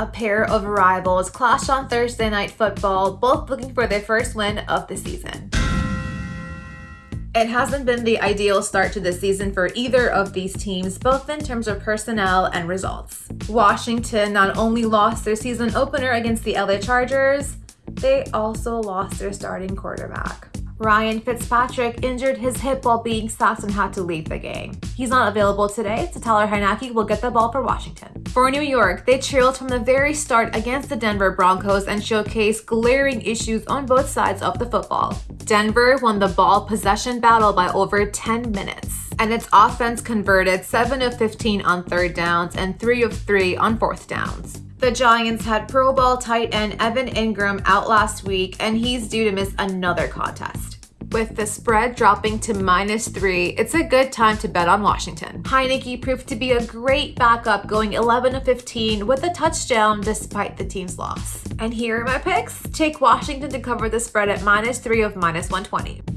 A pair of rivals clash on Thursday Night Football, both looking for their first win of the season. It hasn't been the ideal start to the season for either of these teams, both in terms of personnel and results. Washington not only lost their season opener against the LA Chargers, they also lost their starting quarterback. Ryan Fitzpatrick injured his hip while being sacked and had to leave the game. He's not available today, so Tyler Heinicke will get the ball for Washington. For New York, they trailed from the very start against the Denver Broncos and showcased glaring issues on both sides of the football. Denver won the ball possession battle by over 10 minutes, and its offense converted 7 of 15 on third downs and 3 of 3 on fourth downs. The Giants had Pro Bowl tight end Evan Engram out last week, and he's due to miss another contest. With the spread dropping to minus three, it's a good time to bet on Washington. Heinicke proved to be a great backup, going 11 to 15 with a touchdown despite the team's loss. And here are my picks. Take Washington to cover the spread at minus three of minus 120.